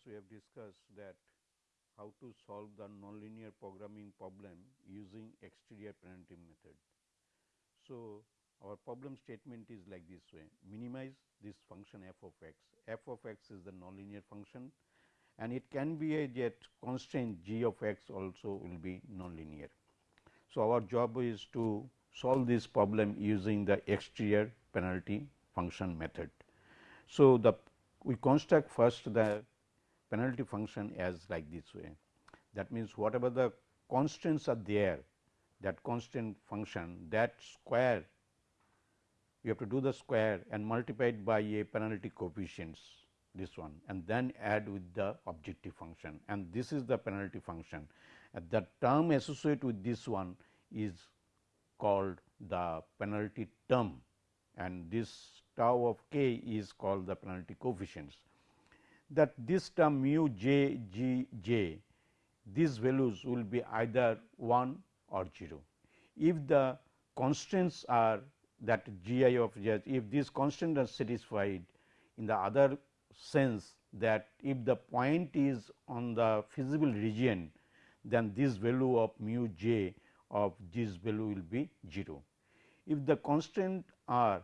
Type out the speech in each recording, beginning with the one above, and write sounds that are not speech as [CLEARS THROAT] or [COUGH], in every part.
class we have discussed that how to solve the nonlinear programming problem using exterior penalty method. So, our problem statement is like this way minimize this function f of x, f of x is the nonlinear function and it can be a jet constraint g of x also will be nonlinear. So, our job is to solve this problem using the exterior penalty function method. So, the we construct first the penalty function as like this way. That means, whatever the constants are there that constant function that square you have to do the square and multiply it by a penalty coefficients this one and then add with the objective function and this is the penalty function. And the term associated with this one is called the penalty term and this tau of k is called the penalty coefficients. That this term mu j g j these values will be either 1 or 0. If the constants are that g i of j if these constants are satisfied in the other sense that if the point is on the feasible region then this value of mu j of this value will be 0. If the constant are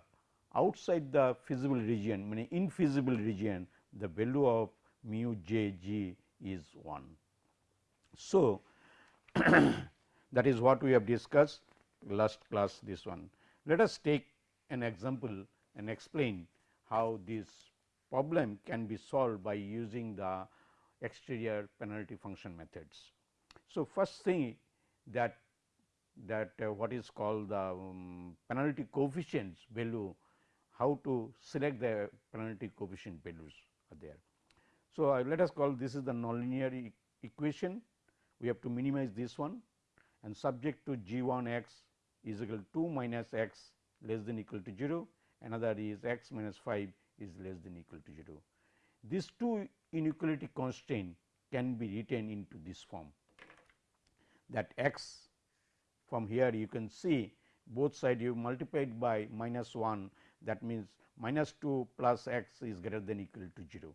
outside the feasible region meaning infeasible region the value of mu j g is 1. So, [COUGHS] that is what we have discussed last class this one. Let us take an example and explain how this problem can be solved by using the exterior penalty function methods. So, first thing that that uh, what is called the um, penalty coefficients value how to select the penalty coefficient values are there. So, uh, let us call this is the nonlinear e equation we have to minimize this one and subject to g 1 x is equal to 2 minus x less than equal to 0 another is x minus 5 is less than equal to 0. These two inequality constraint can be written into this form that x from here you can see both side you multiplied by minus 1 that means minus 2 plus x is greater than equal to 0.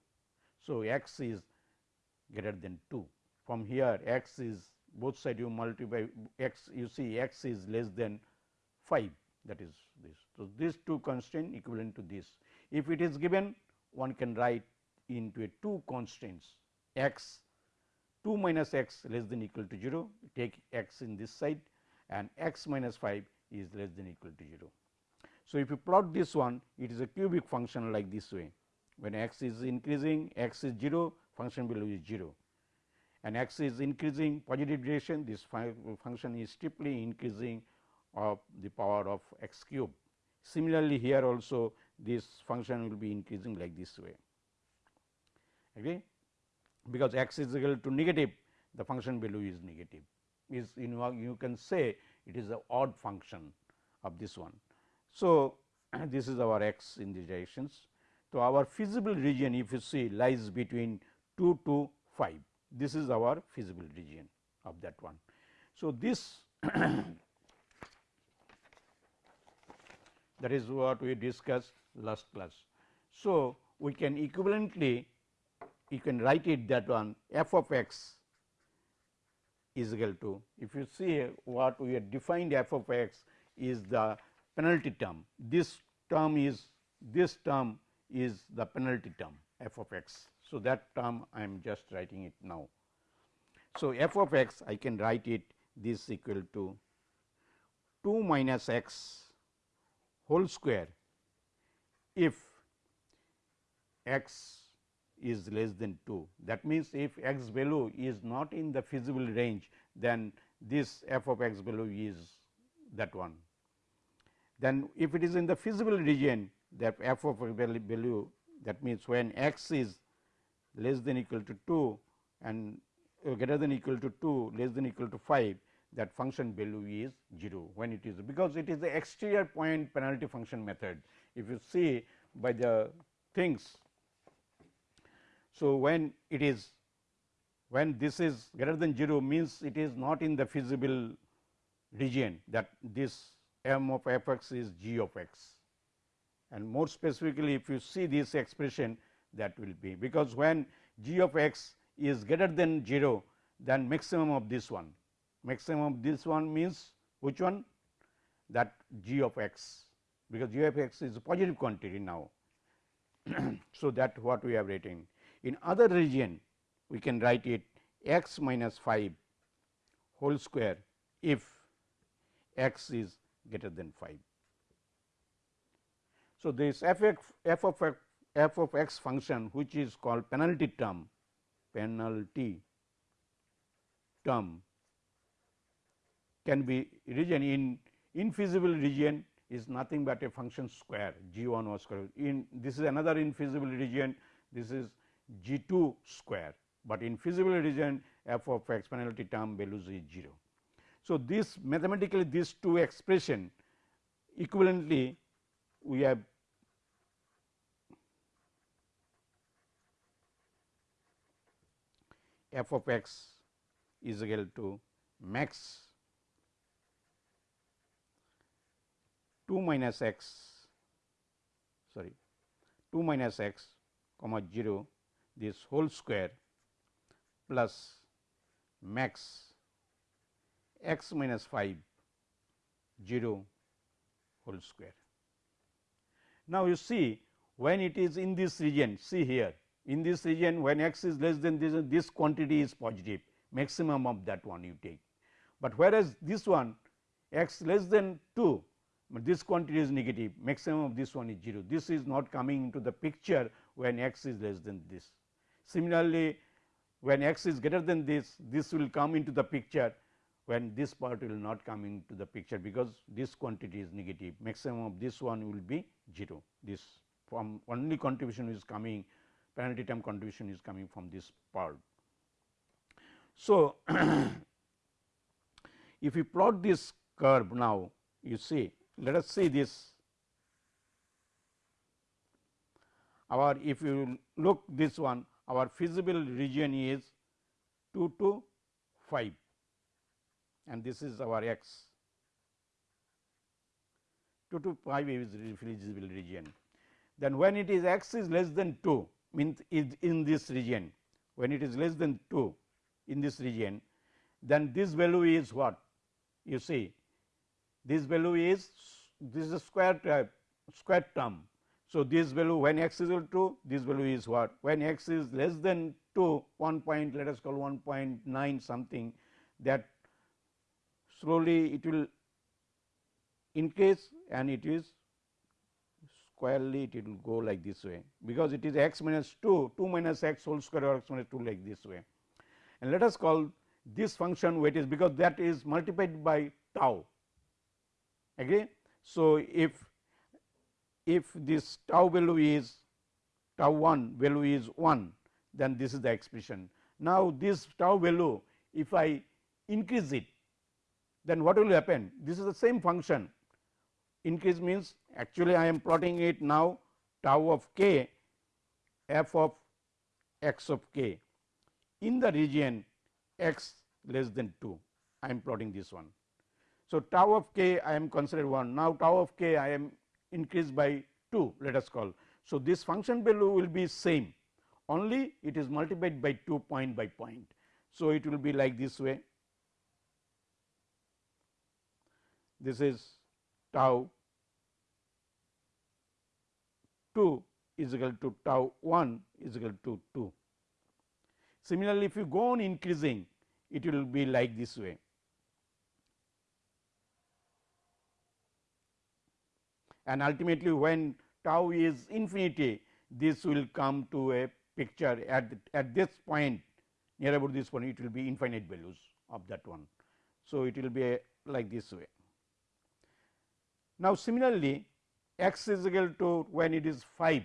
So, x is greater than 2 from here x is both side you multiply x you see x is less than 5 that is this. So, these two constraint equivalent to this. If it is given one can write into a two constraints x 2 minus x less than equal to 0 take x in this side and x minus 5 is less than equal to 0. So, if you plot this one it is a cubic function like this way. When x is increasing x is 0 function value is 0 and x is increasing positive direction this function is steeply increasing of the power of x cube. Similarly, here also this function will be increasing like this way. Okay? Because x is equal to negative the function value is negative. Is you you can say it is a odd function of this one. So, [CLEARS THROAT] this is our x in these directions. So, our feasible region if you see lies between 2 to 5 this is our feasible region of that one. So, this [COUGHS] that is what we discussed last class. So, we can equivalently you can write it that one f of x is equal to if you see what we have defined f of x is the penalty term. This term is this term is the penalty term f of x. So, that term I am just writing it now. So, f of x I can write it this equal to 2 minus x whole square if x is less than 2. That means, if x value is not in the feasible range then this f of x value is that one then if it is in the feasible region that f of value that means, when x is less than equal to 2 and uh, greater than equal to 2 less than equal to 5 that function value is 0 when it is because it is the exterior point penalty function method. If you see by the things. So, when it is when this is greater than 0 means it is not in the feasible region that this m of f x is g of x. And more specifically if you see this expression that will be because when g of x is greater than 0 than maximum of this one. Maximum of this one means which one? That g of x, because g of x is a positive quantity now. [CLEARS THROAT] so, that what we have written. In other region, we can write it x minus 5 whole square if x is greater than 5. So, this f, f of x, f of x function which is called penalty term penalty term can be region in infeasible region is nothing but a function square g 1 was square in this is another infeasible region this is g 2 square, but in feasible region f of x penalty term values is 0. So, this mathematically these two expression equivalently we have f of x is equal to max 2 minus x sorry 2 minus x comma 0 this whole square plus max x minus 5 0 whole square. Now, you see when it is in this region see here in this region when x is less than this this quantity is positive maximum of that one you take. But whereas, this one x less than 2 this quantity is negative maximum of this one is 0 this is not coming into the picture when x is less than this. Similarly, when x is greater than this this will come into the picture when this part will not come into the picture because this quantity is negative. Maximum of this one will be 0 this from only contribution is coming penalty term contribution is coming from this part. So, [CLEARS THROAT] if you plot this curve now you see let us see this. Our if you look this one our feasible region is 2 to 5 and this is our x 2 to 5 is feasible region. Then when it is x is less than 2 means is in this region when it is less than 2 in this region then this value is what you see this value is this is a square type square term. So, this value when x is equal to this value is what when x is less than 2 1 point let us call 1.9 something that slowly it will increase and it is squarely it will go like this way, because it is x minus 2 2 minus x whole square or x minus 2 like this way. And let us call this function weight is because that is multiplied by tau agree. So, if if this tau value is tau 1 value is 1 then this is the expression. Now, this tau value if I increase it then what will happen this is the same function increase means actually I am plotting it now tau of k f of x of k in the region x less than 2 I am plotting this one. So, tau of k I am considered 1 now tau of k I am increased by 2 let us call. So, this function value will be same only it is multiplied by 2 point by point. So, it will be like this way this is tau 2 is equal to tau 1 is equal to 2. Similarly, if you go on increasing it will be like this way. And ultimately, when tau is infinity this will come to a picture at, at this point near about this point it will be infinite values of that one. So, it will be like this way. Now, similarly, x is equal to when it is 5,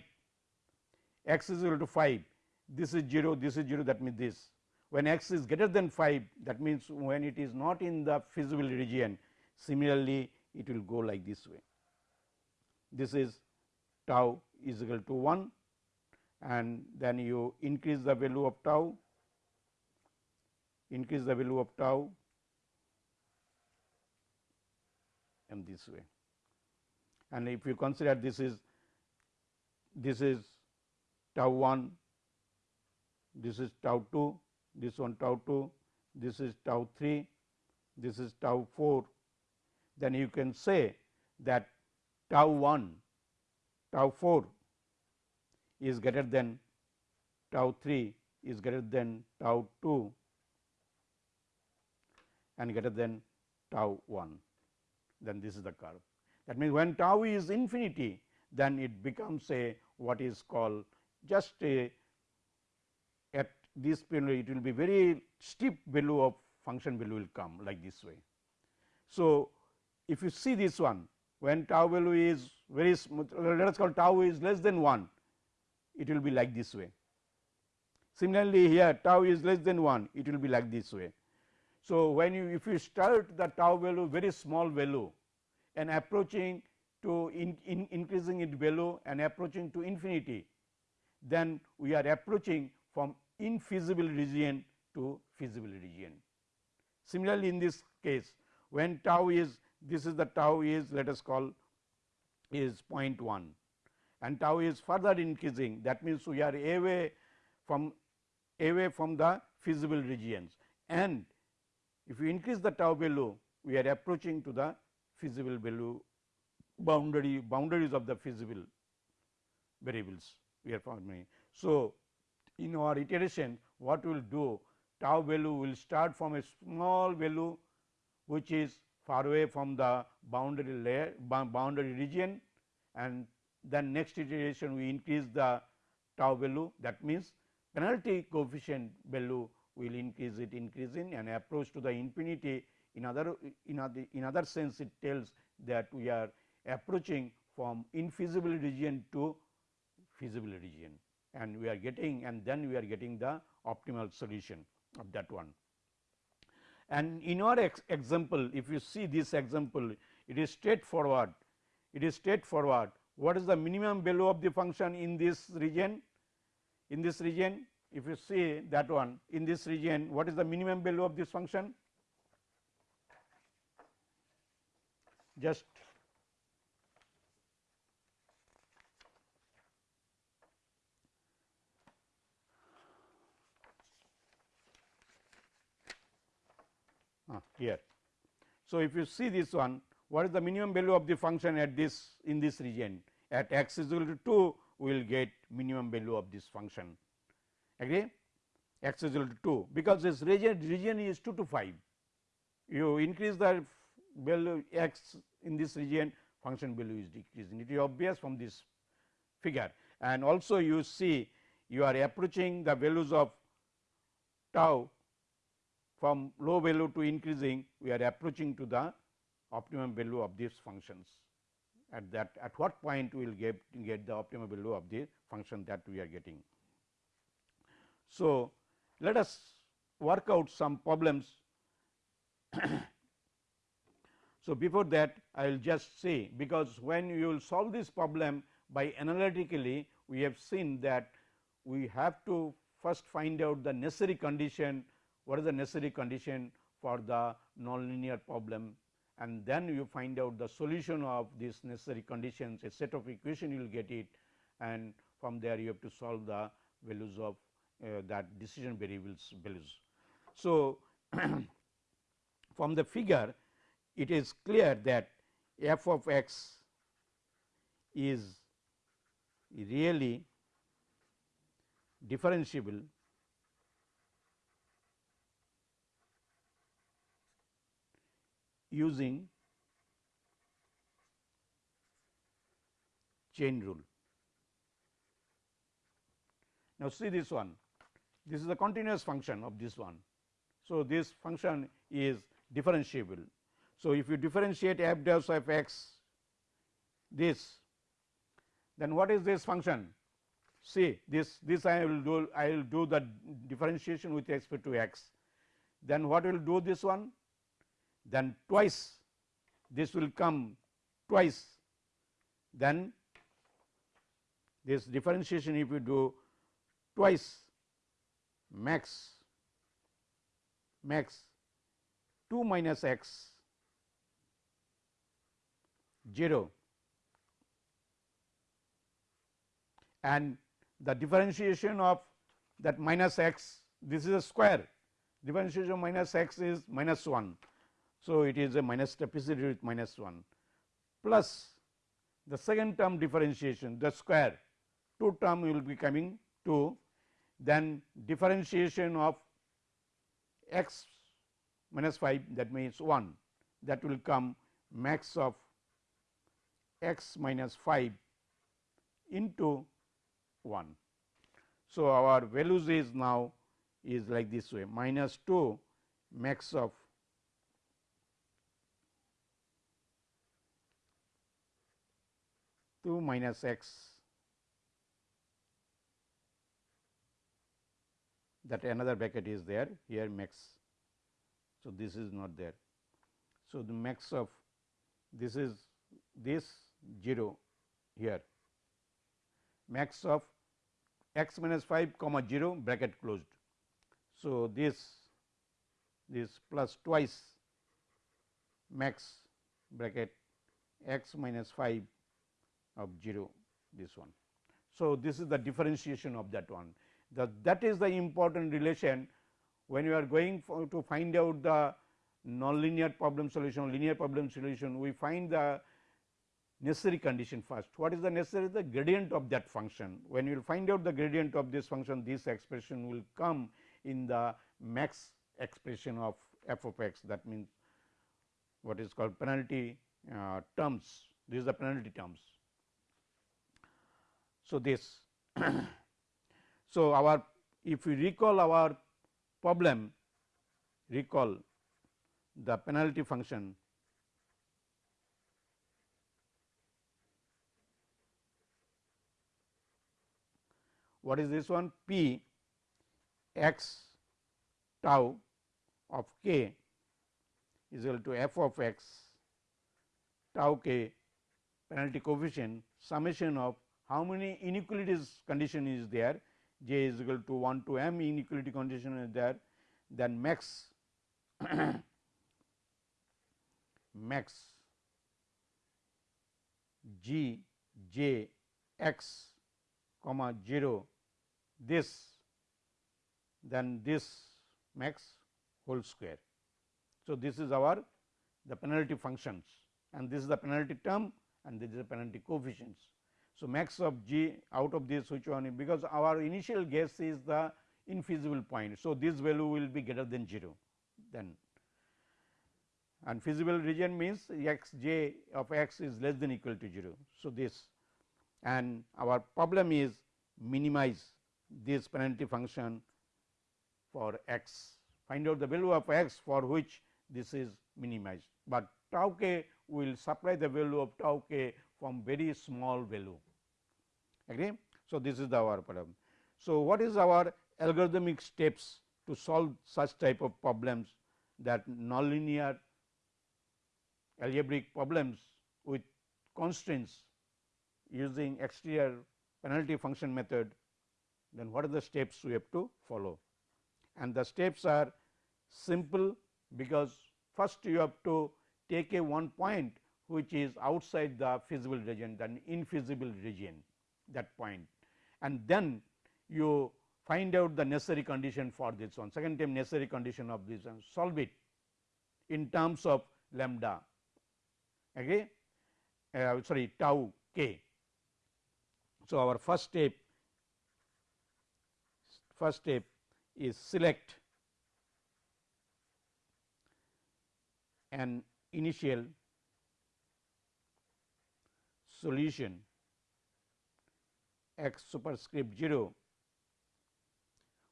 x is equal to 5, this is 0, this is 0 that means this. When x is greater than 5 that means when it is not in the feasible region similarly it will go like this way. This is tau is equal to 1 and then you increase the value of tau, increase the value of tau and this way and if you consider this is this is tau 1 this is tau 2, this one tau 2, this is tau 3, this is tau 4, then you can say that tau 1, tau 4 is greater than tau 3 is greater than tau 2 and greater than tau 1, then this is the curve. That means, when tau is infinity, then it becomes a what is called just a at this point it will be very steep value of function value will come like this way. So, if you see this one when tau value is very smooth let us call tau is less than 1 it will be like this way. Similarly, here tau is less than 1 it will be like this way. So, when you if you start the tau value very small value and approaching to in, in increasing its value and approaching to infinity, then we are approaching from infeasible region to feasible region. Similarly, in this case when tau is this is the tau is let us call is 0.1 and tau is further increasing that means we are away from away from the feasible regions and if we increase the tau value we are approaching to the feasible value boundary boundaries of the feasible variables we are forming. So, in our iteration what we will do tau value will start from a small value which is far away from the boundary layer boundary region and then next iteration we increase the tau value that means penalty coefficient value will increase it increasing and approach to the infinity in other in other in other sense it tells that we are approaching from infeasible region to feasible region. And we are getting and then we are getting the optimal solution of that one. And in our ex example if you see this example it is straightforward. It is straightforward. What is the minimum value of the function in this region? In this region if you see that one in this region what is the minimum value of this function just uh, here. So, if you see this one what is the minimum value of the function at this in this region? At x is equal to 2 we will get minimum value of this function. Agree? x is equal to 2 because this region region is 2 to 5 you increase the value x in this region function value is decreasing it is obvious from this figure and also you see you are approaching the values of tau from low value to increasing we are approaching to the optimum value of these functions at that at what point we will get get the optimum value of the function that we are getting. So, let us work out some problems. [COUGHS] so, before that I will just say because when you will solve this problem by analytically we have seen that we have to first find out the necessary condition what is the necessary condition for the nonlinear problem and then you find out the solution of these necessary conditions a set of equation you will get it and from there you have to solve the values of uh, that decision variables values. So, [CLEARS THROAT] from the figure it is clear that f of x is really differentiable using chain rule. Now, see this one this is a continuous function of this one. So, this function is differentiable. So, if you differentiate f dash of x this then what is this function? See this this I will do I will do the differentiation with respect to x. Then what will do this one? Then twice this will come twice. Then this differentiation if you do twice max max 2 minus x 0 and the differentiation of that minus x this is a square. Differentiation of minus x is minus 1. So, it is a minus trapezoid with minus 1 plus the second term differentiation the square 2 term will be coming to then differentiation of x minus 5 that means 1 that will come max of x minus 5 into 1. So, our values is now is like this way minus 2 max of two minus x that another bracket is there here max. So, this is not there. So, the max of this is this 0 here max of x minus 5 comma 0 bracket closed. So, this this plus twice max bracket x minus 5 of 0 this one. So, this is the differentiation of that one the, that is the important relation when you are going to find out the nonlinear problem solution linear problem solution we find the necessary condition first. What is the necessary? The gradient of that function. When you will find out the gradient of this function, this expression will come in the max expression of f of x that means what is called penalty uh, terms. This is the penalty terms. So, this [COUGHS] so our if we recall our problem recall the penalty function what is this one? P x tau of k is equal to f of x tau k penalty coefficient summation of how many inequalities condition is there? J is equal to 1 to m inequality condition is there. Then max [COUGHS] max g j x comma 0 this then this max whole square. So, this is our the penalty functions and this is the penalty term and this is the penalty coefficients. So, max of g out of this which one because our initial guess is the infeasible point. So, this value will be greater than 0 then and feasible region means x j of x is less than equal to 0. So, this and our problem is minimize this penalty function for x find out the value of x for which this is minimized, but tau k will supply the value of tau k from very small value agree. So, this is our problem. So, what is our algorithmic steps to solve such type of problems that nonlinear algebraic problems with constraints using exterior penalty function method then what are the steps we have to follow. And the steps are simple because first you have to take a one point which is outside the feasible region then infeasible region that point. And then you find out the necessary condition for this one. Second term necessary condition of this one. Solve it in terms of lambda. Okay? Uh, sorry tau k. So, our first step first step is select an initial solution x superscript 0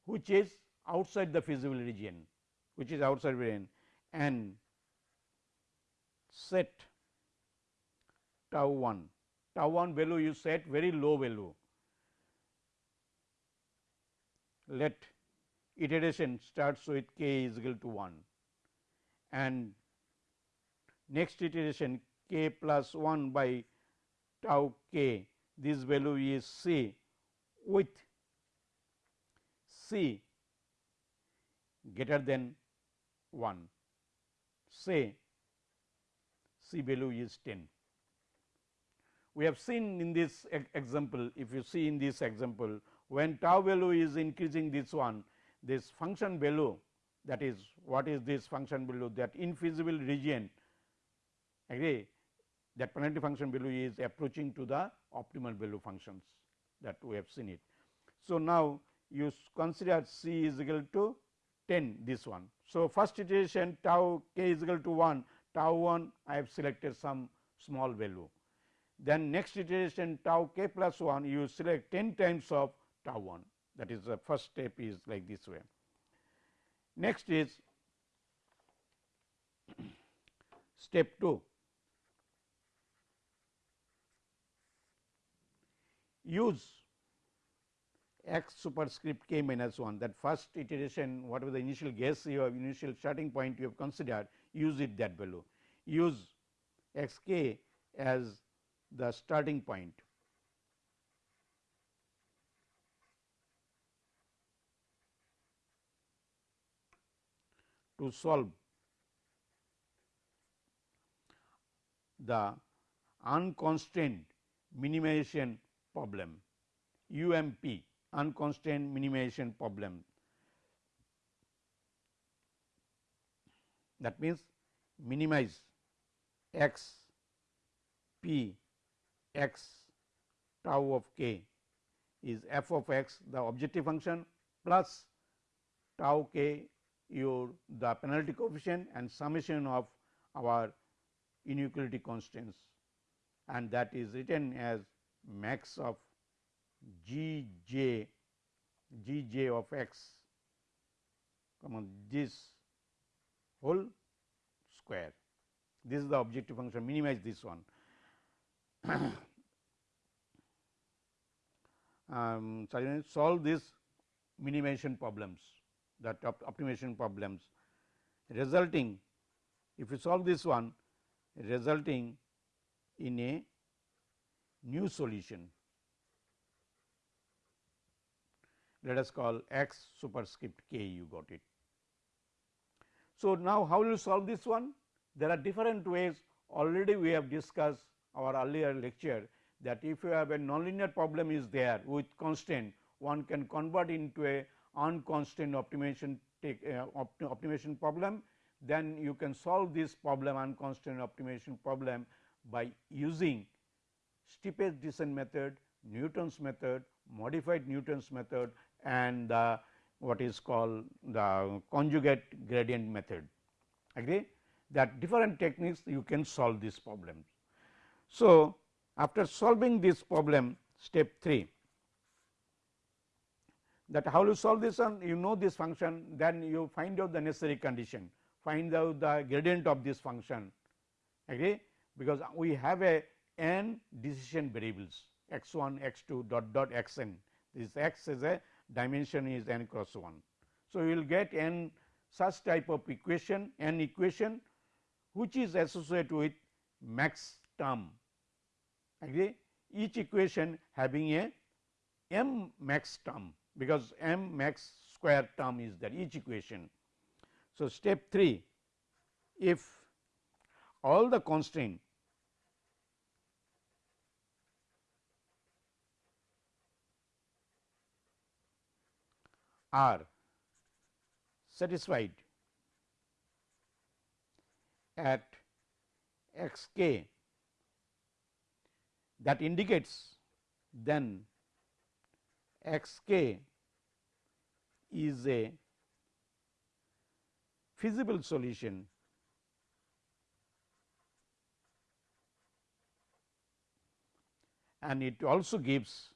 which is outside the feasible region which is outside region and set tau 1 tau 1 value you set very low value let iteration starts with k is equal to 1 and next iteration k plus 1 by tau k this value is c with c greater than 1 say c value is 10. We have seen in this example if you see in this example when tau value is increasing this one this function value that is what is this function value that infeasible region agree that penalty function value is approaching to the optimal value functions that we have seen it. So, now you consider C is equal to 10 this one. So, first iteration tau k is equal to 1 tau 1 I have selected some small value. Then next iteration tau k plus 1 you select 10 times of tau 1 that is the first step is like this way. Next is [CLEARS THROAT] step 2 use x superscript k minus 1 that first iteration whatever the initial guess you have initial starting point you have considered use it that value use x k as the starting point. To solve the unconstrained minimization problem UMP unconstrained minimization problem. That means, minimize x p x tau of k is f of x the objective function plus tau k your the penalty coefficient and summation of our inequality constants and that is written as max of g j g j of x come on this whole square. This is the objective function. Minimize this one. [COUGHS] Um, sorry, solve these minimization problems that op optimization problems resulting if you solve this one resulting in a new solution let us call x superscript k you got it. So, now how will you solve this one? There are different ways already we have discussed our earlier lecture that if you have a nonlinear problem is there with constraint one can convert into a unconstrained optimization take uh, opt optimization problem then you can solve this problem unconstrained optimization problem by using steepest descent method, Newton's method, modified Newton's method and the what is called the conjugate gradient method agree that different techniques you can solve this problem. So, after solving this problem step 3 that how you solve this one you know this function then you find out the necessary condition find out the gradient of this function agree because we have a n decision variables x 1 x 2 dot dot x n this x is a dimension is n cross 1. So, you will get n such type of equation n equation which is associated with max term agree each equation having a m max term because m max square term is there each equation. So, step 3 if all the constraint are satisfied at x k that indicates then x k is a feasible solution. And it also gives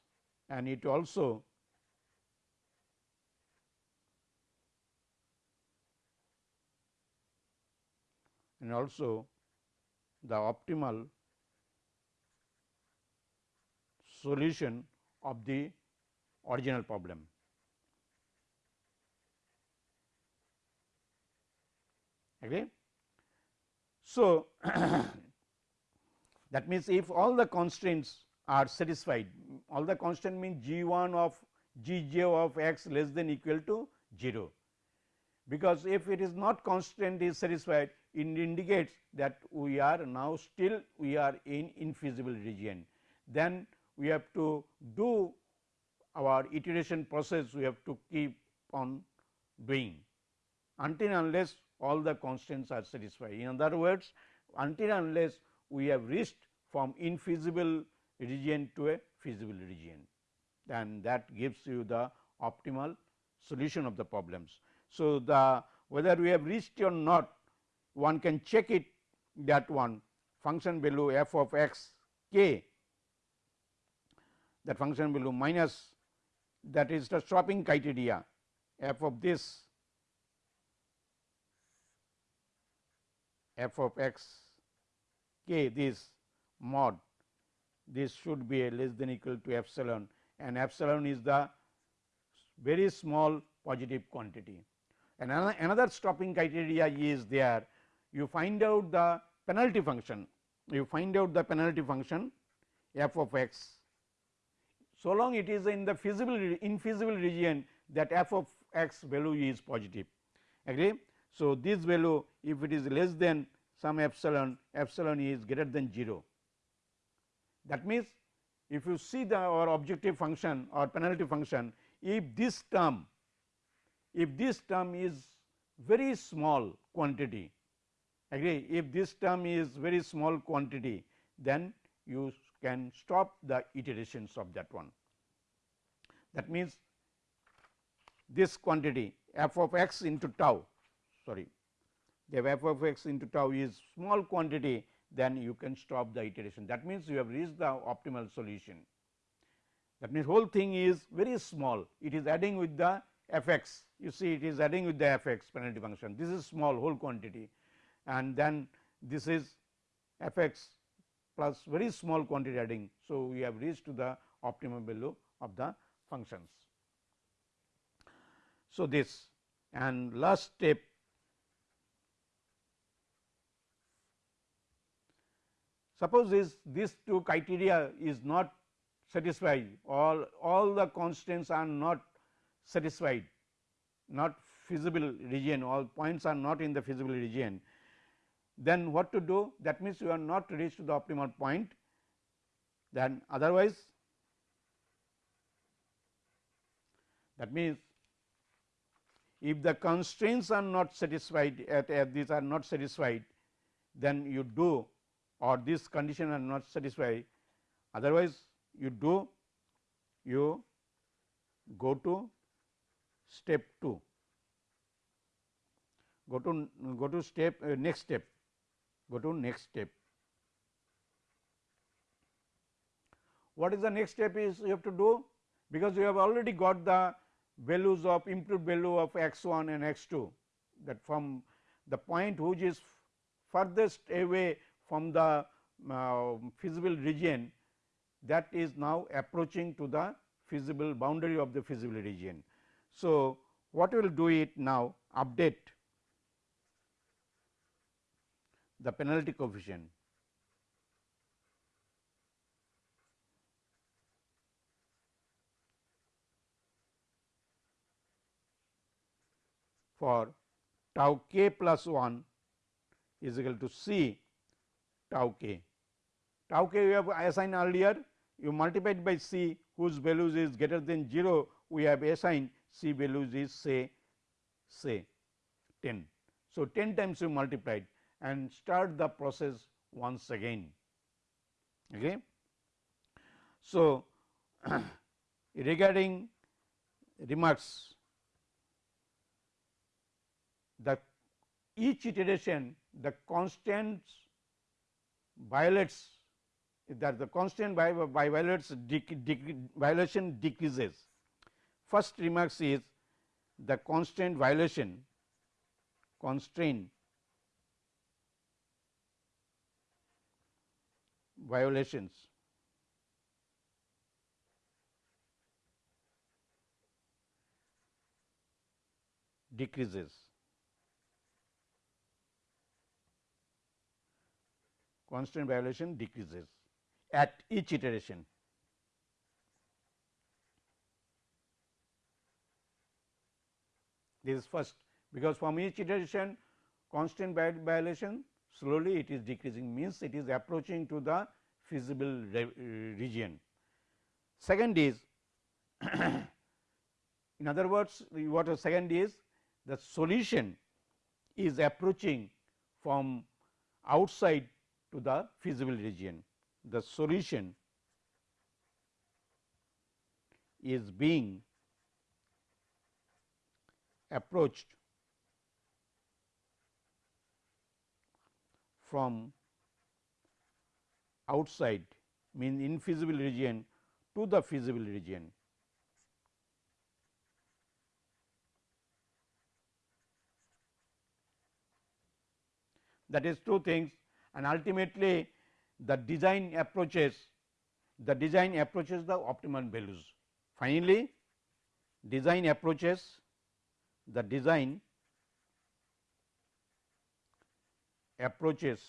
and it also and also the optimal solution of the original problem. Agree? So, [COUGHS] that means, if all the constraints are satisfied, all the constant means g 1 of g j of x less than equal to 0, because if it is not constraint is satisfied it indicates that we are now still we are in infeasible region. Then we have to do our iteration process we have to keep on doing until unless all the constraints are satisfied. In other words, until unless we have reached from infeasible region to a feasible region, then that gives you the optimal solution of the problems. So, the whether we have reached or not, one can check it that one function value f of x k that function value minus that is the stopping criteria f of this f of x k this mod this should be a less than equal to epsilon and epsilon is the very small positive quantity. And another stopping criteria is there. You find out the penalty function. You find out the penalty function f of x so long it is in the feasible infeasible region that f of x value is positive. Agree. So, this value if it is less than some epsilon epsilon is greater than 0 that means if you see the our objective function or penalty function if this term if this term is very small quantity agree? If this term is very small quantity then you can stop the iterations of that one. That means, this quantity f of x into tau sorry the f of x into tau is small quantity then you can stop the iteration. That means you have reached the optimal solution. That means, whole thing is very small. It is adding with the f x. You see it is adding with the f x penalty function. This is small whole quantity. And then this is f x plus very small quantity adding. So, we have reached to the optimum value of the functions. So, this. And last step. Suppose is this two criteria is not satisfied. All all the constraints are not satisfied. Not feasible region. All points are not in the feasible region then what to do? That means you are not reached to the optimal point. Then otherwise that means if the constraints are not satisfied at, at these are not satisfied then you do or this condition are not satisfied. Otherwise you do you go to step 2 go to go to step uh, next step go to next step. What is the next step is you have to do because you have already got the values of improved value of x 1 and x 2 that from the point which is furthest away from the uh, feasible region that is now approaching to the feasible boundary of the feasible region. So, what we will do it now update the penalty coefficient for tau k plus 1 is equal to c tau k. Tau k we have assigned earlier you multiplied by c whose values is greater than 0 we have assigned c values is say say 10. So, 10 times you multiplied and start the process once again. Okay. So, [CLEARS THROAT] regarding remarks the each iteration the constants violates that the constant by, by violates dec, dec, violation decreases. First remarks is the constant violation constraint violations. decreases. Constant violation decreases at each iteration. This is first because from each iteration constant violation slowly it is decreasing means it is approaching to the feasible re uh, region. Second is [COUGHS] in other words what the second is the solution is approaching from outside to the feasible region. The solution is being approached from outside mean infeasible region to the feasible region. That is two things and ultimately the design approaches the design approaches the optimal values. Finally, design approaches the design approaches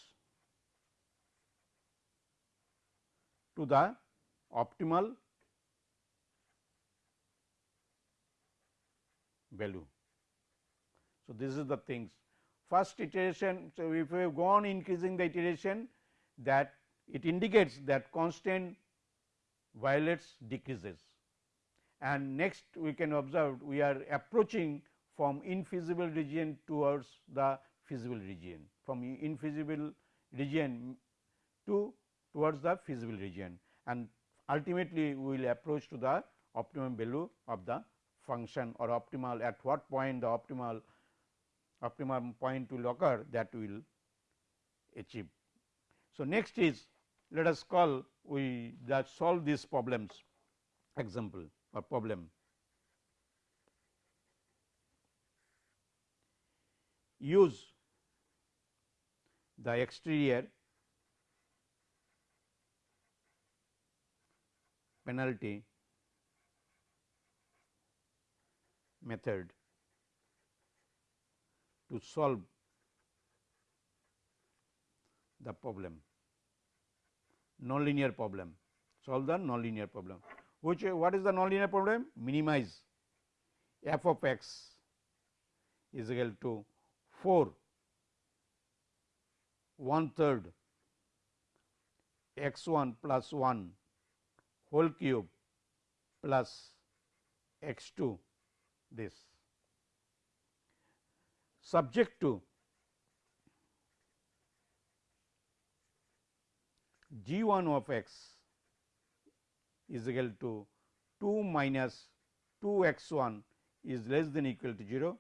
to the optimal value. So, this is the things first iteration. So, if we go on increasing the iteration that it indicates that constant violates decreases and next we can observe we are approaching from infeasible region towards the feasible region from infeasible region to towards the feasible region and ultimately we will approach to the optimum value of the function or optimal at what point the optimal optimum point will occur that will achieve. So, next is let us call we that solve these problems example or problem. Use the exterior penalty method to solve the problem. Nonlinear problem. Solve the nonlinear problem. Which what is the nonlinear problem? Minimize f of x is equal to 4 1 third x 1 plus 1 whole cube plus x 2 this subject to g 1 of x is equal to 2 minus 2 x 1 is less than equal to 0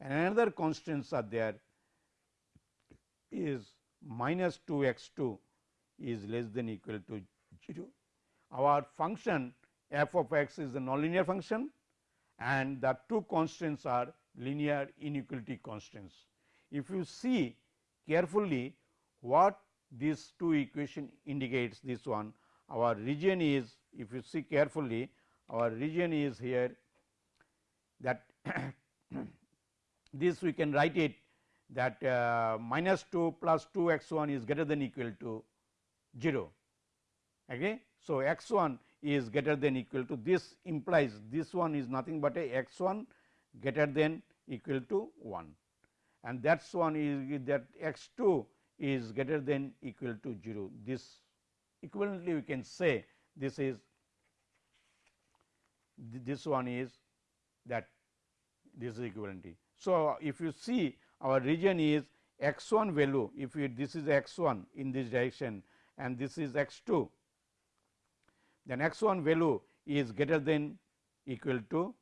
and another constants are there is minus 2 x 2 is less than equal to 0. Our function f of x is a nonlinear function and the two constraints are linear inequality constraints. If you see carefully what these two equation indicates this one our region is if you see carefully our region is here that [COUGHS] this we can write it that uh, minus 2 plus 2 x 1 is greater than equal to 0. Okay. So, x 1 is greater than equal to this implies this one is nothing but a x 1 greater than equal to 1 and that is one is that x 2 is greater than equal to 0. This equivalently we can say this is this one is that this is equivalenty. So, if you see our region is x 1 value if you this is x 1 in this direction and this is x 2 then x 1 value is greater than equal to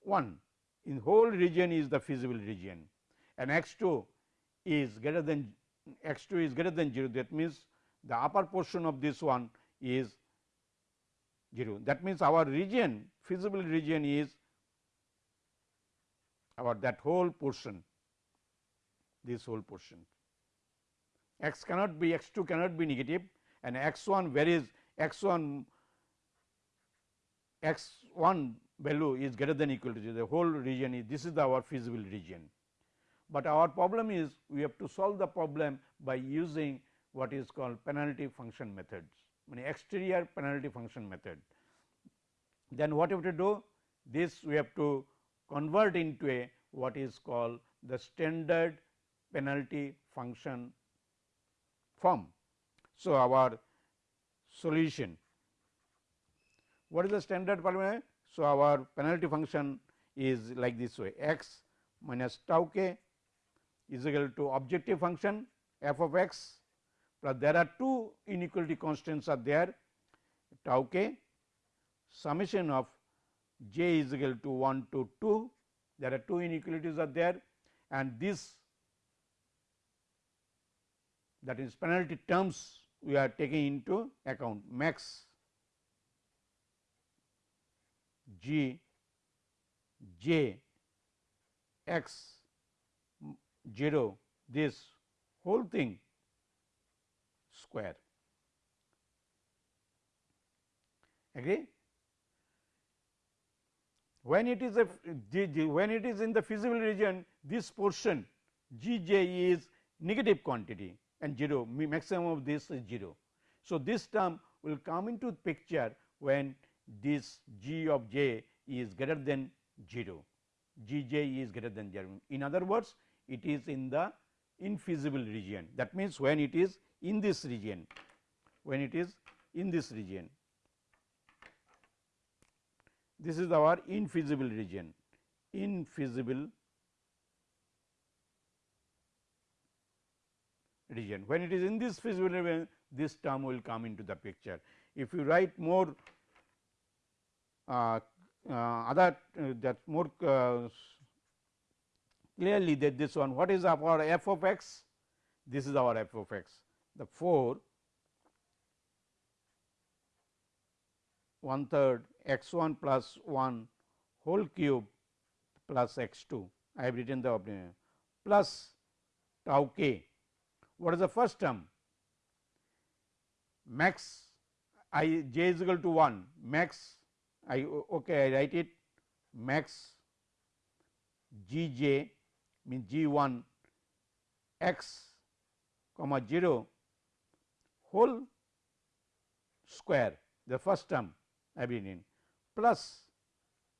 1 in whole region is the feasible region. And x 2 is greater than x 2 is greater than 0 that means the upper portion of this one is 0 that means our region feasible region is our that whole portion this whole portion. X cannot be x 2 cannot be negative. And x 1 varies x 1 x 1 value is greater than equal to 0 the whole region is this is the our feasible region. But our problem is we have to solve the problem by using what is called penalty function methods mean exterior penalty function method. Then what have to do this we have to convert into a what is called the standard penalty function form. So, our solution. What is the standard polynomial? So, our penalty function is like this way. X minus tau k is equal to objective function f of x plus there are two inequality constants are there tau k. Summation of j is equal to 1 to 2 there are two inequalities are there and this that is penalty terms we are taking into account max g j x 0 this whole thing square. Agree? When it is a when it is in the feasible region this portion g j is negative quantity and 0 maximum of this is 0. So, this term will come into picture when this g of j is greater than 0 g j is greater than 0. In other words it is in the infeasible region that means when it is in this region when it is in this region this is our infeasible region infeasible. When it is in this feasible region, this term will come into the picture. If you write more uh, uh, other uh, that more uh, clearly that this one what is our f of x? This is our f of x. The 4 one third x 1 plus 1 whole cube plus x 2 I have written the plus tau k what is the first term? Max i j is equal to 1 max I okay I write it. Max g j means g 1 x comma 0 whole square the first term I have written plus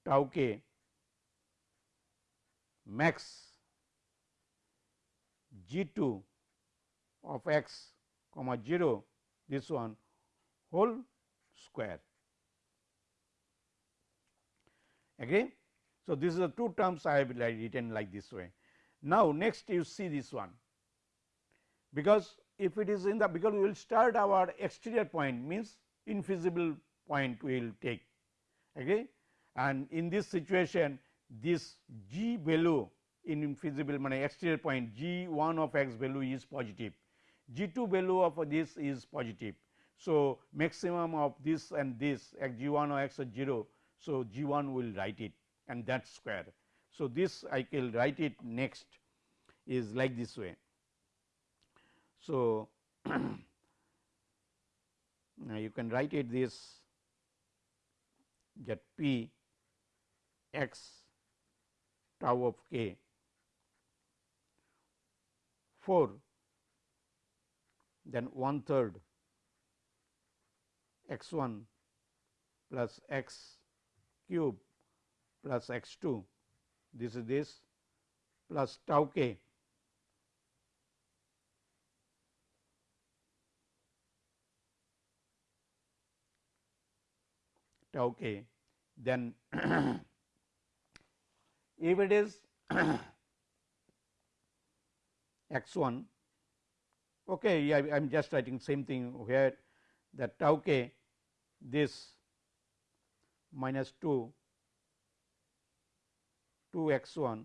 tau k max g 2 of x comma 0 this one whole square. Agree. So, this is the two terms I have written like this way. Now, next you see this one. Because if it is in the because we will start our exterior point means infeasible point we will take. Agree and in this situation this g value in infeasible mean exterior point g 1 of x value is positive G 2 value of this is positive. So, maximum of this and this x G 1 or x 0. So, G 1 will write it and that square. So, this I will write it next is like this way. So, [CLEARS THROAT] now you can write it this that p x tau of k 4 then one third x 1 plus x cube plus x 2 this is this plus tau k. Tau k. Then [CLEARS THROAT] if it is [CLEARS THROAT] x 1 okay, I am just writing same thing here that tau k this minus 2 2 x 1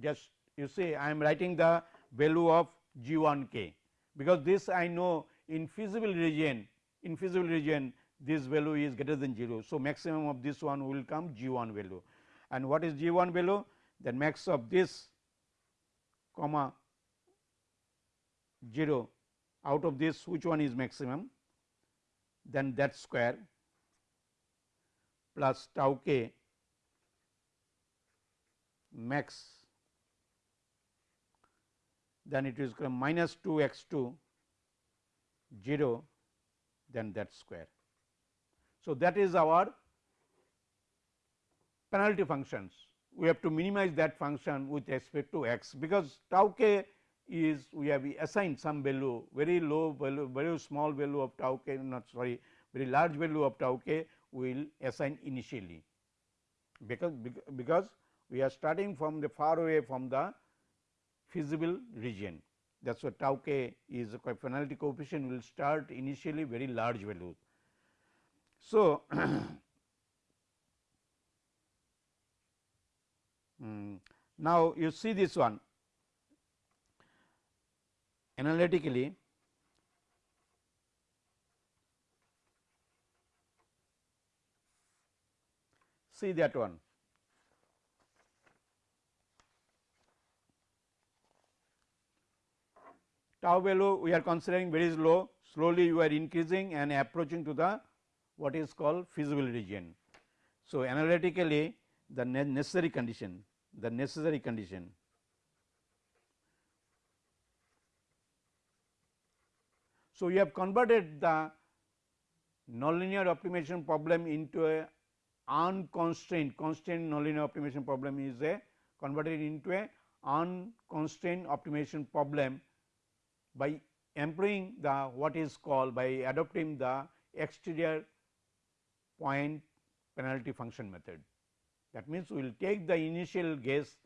just you see I am writing the value of g 1 k because this I know in feasible region in feasible region this value is greater than 0. So, maximum of this one will come g 1 value and what is g 1 value then max of this comma 0 out of this which one is maximum? Then that square plus tau k max. Then it is minus 2 x 2 0 then that square. So, that is our penalty functions. We have to minimize that function with respect to x because tau k is we have assigned some value very low value very small value of tau k not sorry very large value of tau k we will assign initially. Because because we are starting from the far away from the feasible region. That is why tau k is a penalty coefficient will start initially very large value. So, [CLEARS THROAT] mm, now you see this one analytically see that one. Tau value we are considering very low, slowly you are increasing and approaching to the what is called feasible region. So, analytically the necessary condition, the necessary condition So, we have converted the nonlinear optimization problem into a unconstrained constrained nonlinear optimization problem is a converted into a unconstrained optimization problem by employing the what is called by adopting the exterior point penalty function method. That means, we will take the initial guess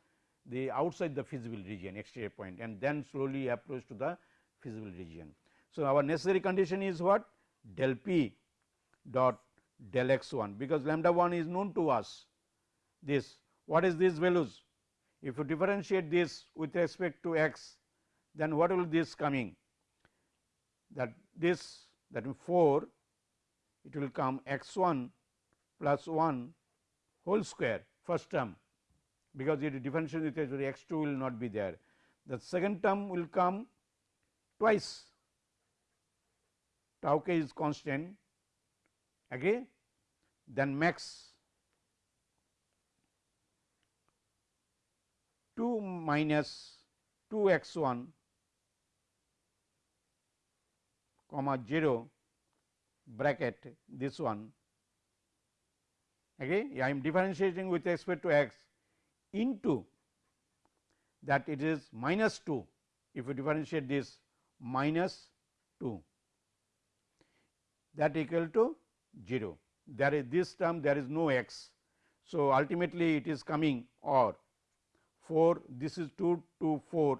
the outside the feasible region exterior point and then slowly approach to the feasible region. So, our necessary condition is what? Del p dot del x 1 because lambda 1 is known to us. This what is these values? If you differentiate this with respect to x then what will this coming? That this that means 4 it will come x 1 plus 1 whole square first term because it differentiate with x 2 will not be there. The second term will come twice tau k is constant again then max 2 minus 2 x 1 comma 0 bracket this one again I am differentiating with respect to x into that it is minus 2 if you differentiate this minus 2 that equal to 0 there is this term there is no x. So, ultimately it is coming or 4 this is 2 to 4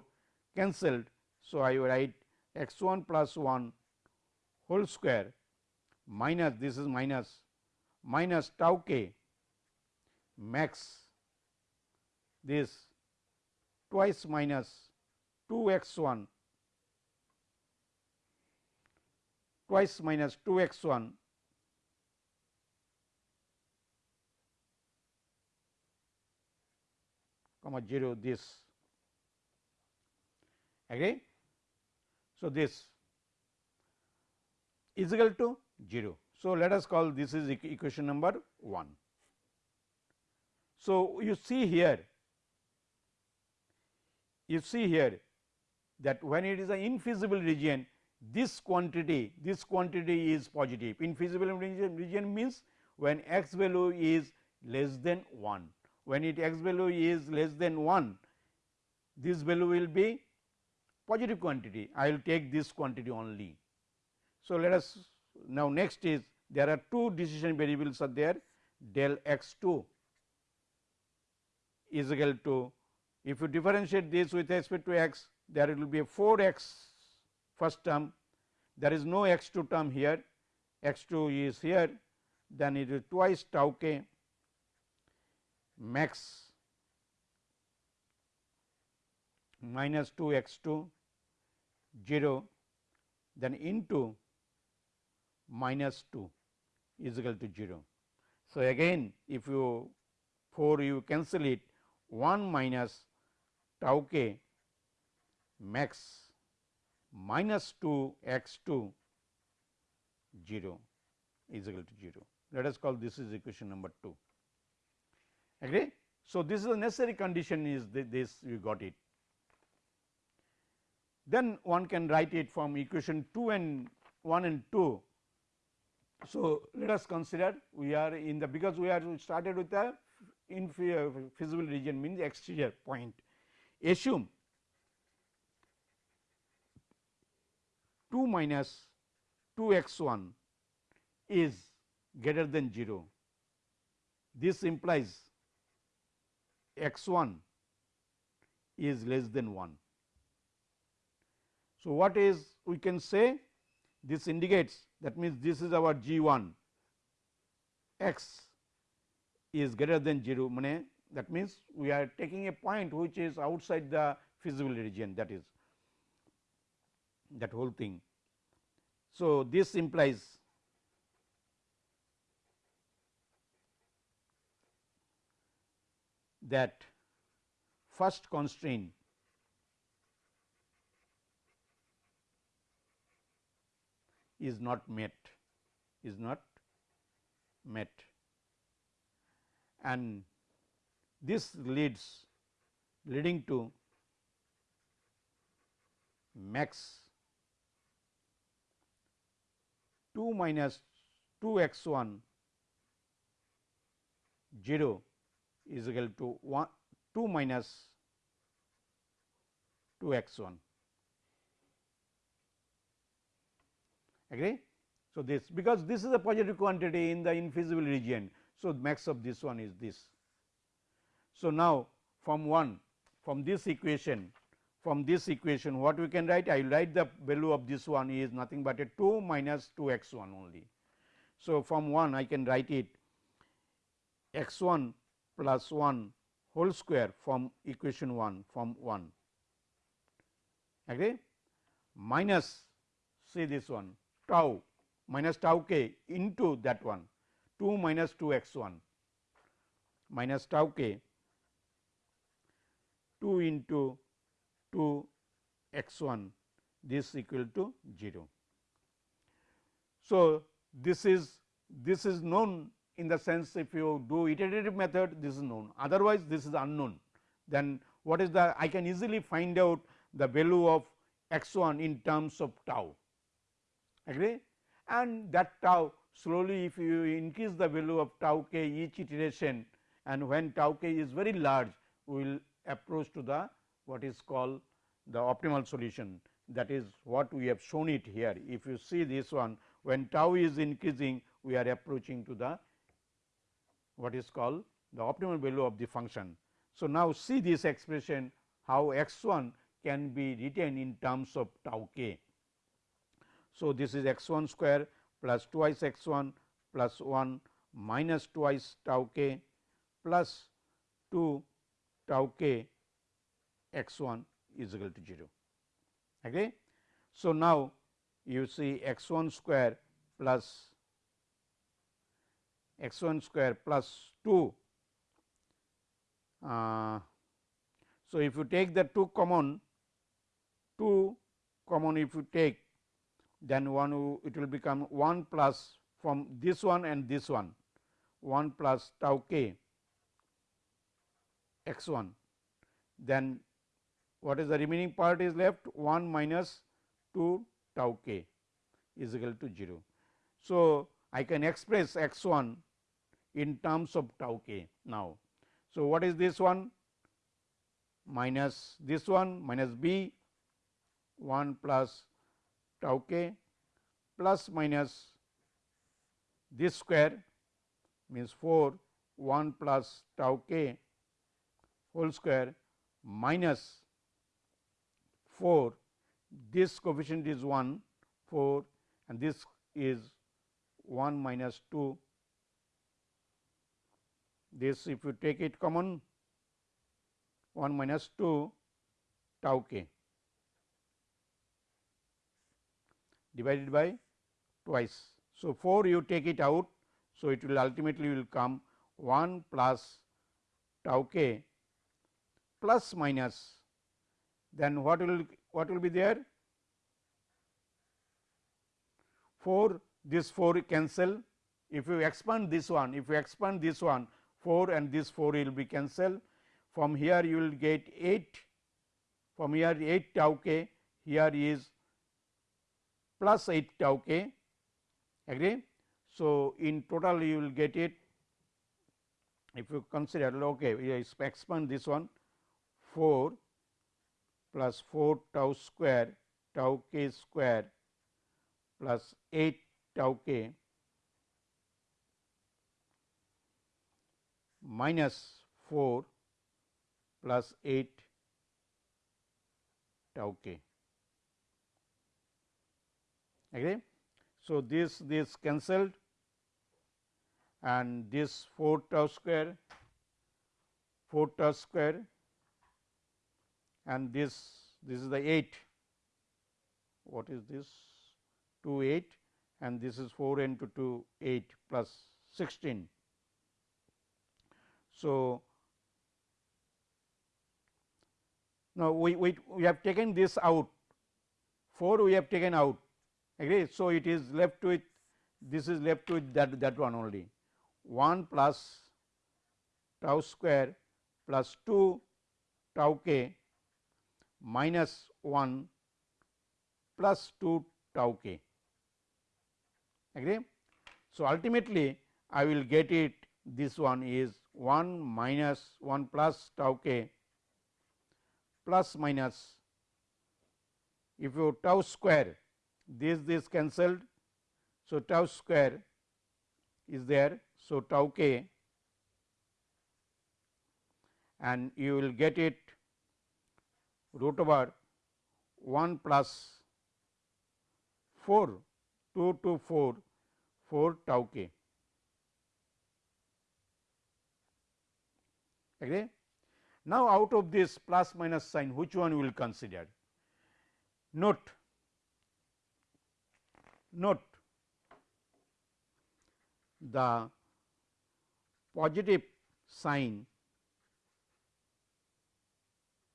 cancelled. So, I write x 1 plus 1 whole square minus this is minus minus tau k max this twice minus 2 x 1 twice minus 2 x 1 comma 0 this agree. So, this is equal to 0. So, let us call this is equation number 1. So, you see here you see here that when it is an infeasible region this quantity this quantity is positive. Infeasible region, means when x value is less than 1 when it x value is less than 1 this value will be positive quantity. I will take this quantity only. So, let us now next is there are two decision variables are there. Del x 2 is equal to if you differentiate this with respect to x there will be a 4 x first term there is no x 2 term here x 2 is here then it is twice tau k max minus 2 x 2 0 then into minus 2 is equal to 0. So, again if you 4 you cancel it 1 minus tau k max minus 2 x 2 0 is equal to 0. Let us call this is equation number 2 agree. So, this is a necessary condition is this we got it. Then one can write it from equation 2 and 1 and 2. So, let us consider we are in the because we are started with the feasible region means exterior point. Assume 2 minus 2 x 1 is greater than 0. This implies x 1 is less than 1. So, what is we can say this indicates that means this is our g 1 x is greater than 0 that means we are taking a point which is outside the feasible region that is that whole thing. So, this implies that first constraint is not met is not met and this leads leading to max 2 minus 2 x 1 0 is equal to 1 2 minus 2 x 1 agree. So, this because this is a positive quantity in the infeasible region. So, max of this one is this. So, now from 1 from this equation from this equation what we can write? I will write the value of this one is nothing but a 2 minus 2 x 1 only. So, from 1 I can write it x 1 plus 1 whole square from equation 1 from 1 agree minus see this one tau minus tau k into that one 2 minus 2 x 1 minus tau k 2 into 2 x 1 this equal to 0. So, this is this is known in the sense if you do iterative method this is known. Otherwise this is unknown. Then what is the I can easily find out the value of x 1 in terms of tau. Agree? And that tau slowly if you increase the value of tau k each iteration and when tau k is very large we will approach to the what is called the optimal solution that is what we have shown it here. If you see this one when tau is increasing we are approaching to the what is called the optimal value of the function. So, now see this expression how x 1 can be written in terms of tau k. So, this is x 1 square plus twice x 1 plus 1 minus twice tau k plus 2 tau k x 1 is equal to 0. Okay. So, now you see x 1 square plus x 1 square plus 2. Uh, so, if you take the 2 common 2 common if you take then one it will become 1 plus from this one and this one 1 plus tau k x 1 then what is the remaining part is left 1 minus 2 tau k is equal to 0. So, I can express x 1 in terms of tau k now. So, what is this one minus this one minus b 1 plus tau k plus minus this square means 4 1 plus tau k whole square minus 4 this coefficient is 1 4 and this is 1 minus 2 this if you take it common 1 minus 2 tau k divided by twice. So, 4 you take it out. So, it will ultimately will come 1 plus tau k plus minus then what will what will be there? 4 this 4 cancel. If you expand this one if you expand this one 4 and this 4 will be cancelled. From here you will get 8 from here 8 tau k here is plus 8 tau k. Agree. So, in total you will get it. If you consider okay we expand this one 4 plus 4 tau square tau k square plus 8 tau k minus 4 plus 8 tau k. Agree? So, this this cancelled and this 4 tau square 4 tau square and this this is the 8 what is this? 2 8 and this is 4 into 2 8 plus 16. So, now we, we, we have taken this out. 4 we have taken out. Agree. So, it is left with this is left with that that one only. 1 plus tau square plus 2 tau k minus 1 plus 2 tau k agree. So, ultimately I will get it this one is 1 minus 1 plus tau k plus minus if you tau square this this cancelled. So, tau square is there. So, tau k and you will get it root over 1 plus 4 2 to 4 4 tau k. Agree? Now, out of this plus minus sign which one we will consider? Note note the positive sign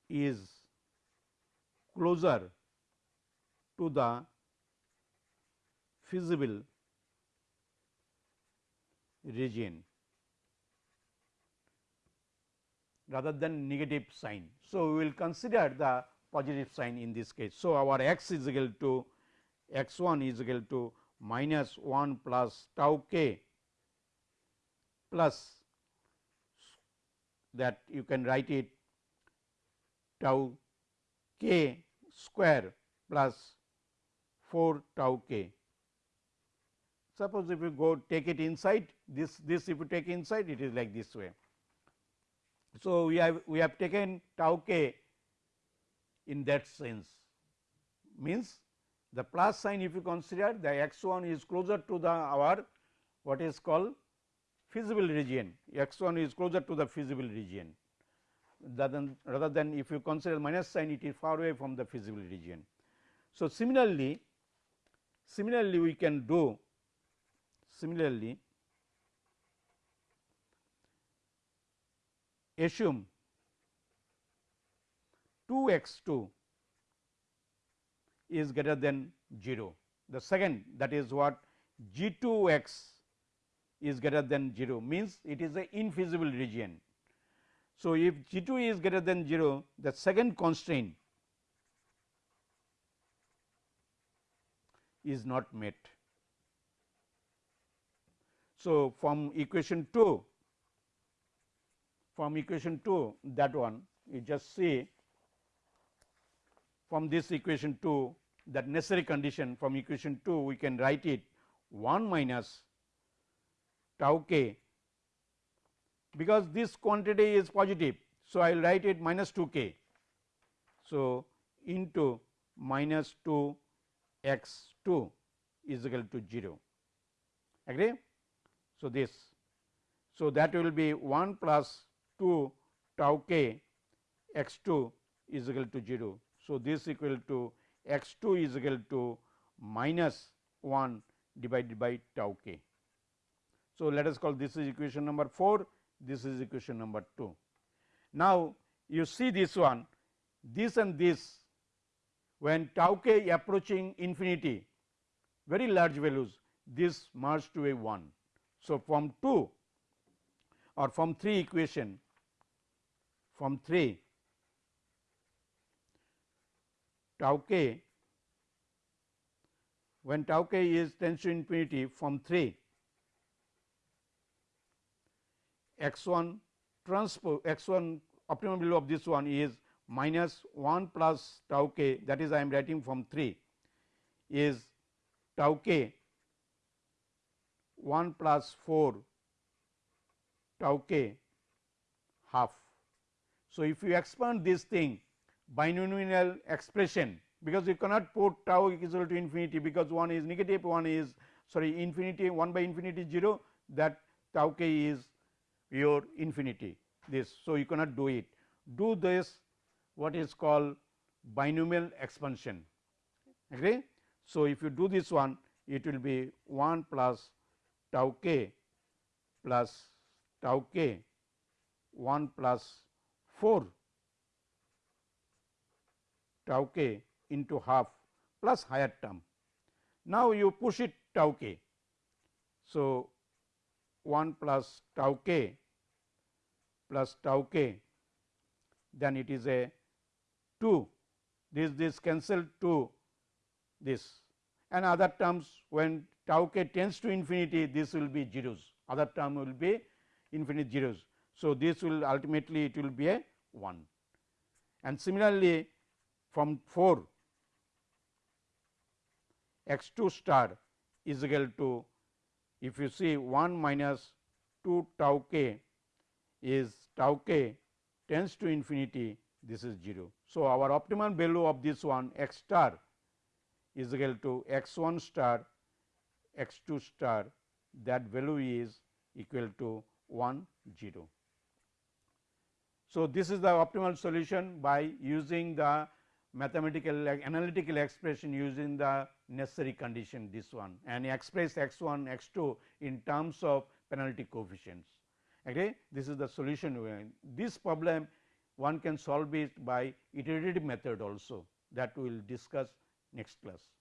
is closer to the feasible region rather than negative sign. So, we will consider the positive sign in this case. So, our x is equal to x 1 is equal to minus 1 plus tau k plus that you can write it tau k square plus 4 tau k. Suppose if you go take it inside this this if you take inside it is like this way. So, we have we have taken tau k in that sense means the plus sign if you consider the x 1 is closer to the our what is called feasible region x 1 is closer to the feasible region than, rather than if you consider minus sign it is far away from the feasible region. So, similarly, similarly we can do similarly assume 2 x 2 is greater than 0. The second that is what g 2 x is greater than 0 means it is a infeasible region. So, if g 2 is greater than 0 the second constraint is not met. So, from equation 2 from equation 2 that one you just see from this equation 2 that necessary condition from equation 2 we can write it 1 minus tau k because this quantity is positive. So, I will write it minus 2 k. So, into minus 2 x 2 is equal to 0 agree. So, this so that will be 1 plus 2 tau k x 2 is equal to 0. So, this equal to x 2 is equal to minus 1 divided by tau k. So, let us call this is equation number 4, this is equation number 2. Now, you see this one, this and this when tau k approaching infinity very large values this merge to a 1. So, from 2 or from 3 equation from 3 tau k when tau k is tends to infinity from 3 x 1 transpose x 1 optimum value of this one is minus 1 plus tau k that is I am writing from 3 is tau k 1 plus 4 tau k half. So, if you expand this thing binomial expression because you cannot put tau equal to infinity because one is negative one is sorry infinity 1 by infinity 0 that tau k is your infinity this. So, you cannot do it do this what is called binomial expansion agree. So, if you do this one it will be 1 plus tau k plus tau k 1 plus 4 tau k into half plus higher term. Now, you push it tau k. So, 1 plus tau k plus tau k then it is a 2 this this cancel to this. And other terms when tau k tends to infinity this will be zeros. Other term will be infinite zeros. So, this will ultimately it will be a 1 and similarly from 4 x 2 star is equal to if you see 1 minus 2 tau k is tau k tends to infinity this is 0. So, our optimum value of this one x star is equal to x 1 star x 2 star that value is equal to 1 0. So, this is the optimal solution by using the mathematical analytical expression using the necessary condition this one and express x 1 x 2 in terms of penalty coefficients. Okay. This is the solution this problem one can solve it by iterative method also that we will discuss next class.